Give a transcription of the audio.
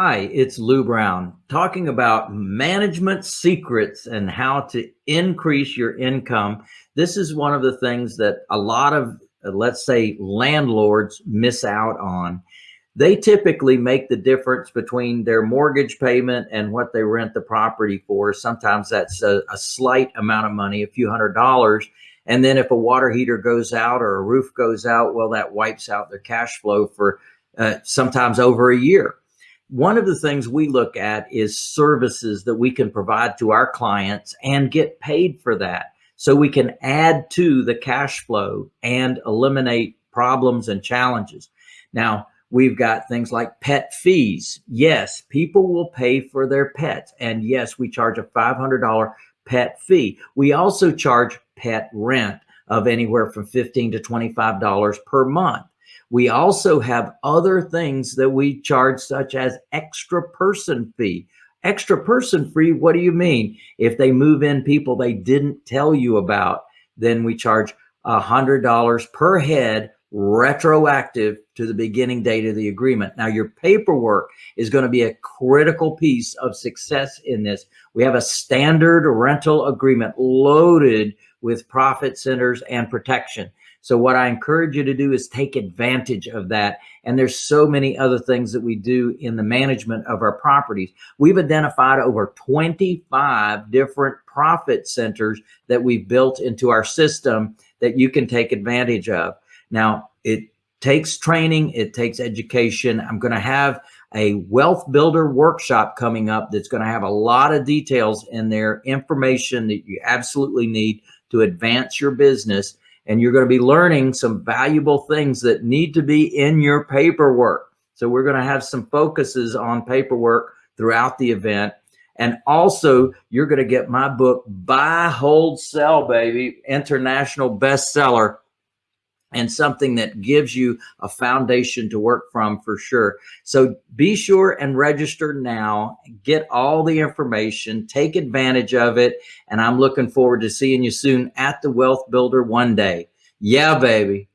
Hi, it's Lou Brown talking about management secrets and how to increase your income. This is one of the things that a lot of, uh, let's say, landlords miss out on. They typically make the difference between their mortgage payment and what they rent the property for. Sometimes that's a, a slight amount of money, a few hundred dollars. And then if a water heater goes out or a roof goes out, well, that wipes out their cash flow for uh, sometimes over a year one of the things we look at is services that we can provide to our clients and get paid for that. So we can add to the cash flow and eliminate problems and challenges. Now, we've got things like pet fees. Yes, people will pay for their pets. And yes, we charge a $500 pet fee. We also charge pet rent of anywhere from 15 to $25 per month. We also have other things that we charge, such as extra person fee. Extra person fee, what do you mean? If they move in people they didn't tell you about, then we charge $100 per head retroactive to the beginning date of the agreement. Now your paperwork is going to be a critical piece of success in this. We have a standard rental agreement loaded with profit centers and protection. So what I encourage you to do is take advantage of that. And there's so many other things that we do in the management of our properties. We've identified over 25 different profit centers that we've built into our system that you can take advantage of. Now, it takes training, it takes education. I'm going to have a wealth builder workshop coming up that's going to have a lot of details in there, information that you absolutely need to advance your business and you're going to be learning some valuable things that need to be in your paperwork. So we're going to have some focuses on paperwork throughout the event. And also you're going to get my book, Buy, Hold, Sell, baby, international bestseller and something that gives you a foundation to work from for sure. So be sure and register now, get all the information, take advantage of it. And I'm looking forward to seeing you soon at the Wealth Builder one day. Yeah, baby.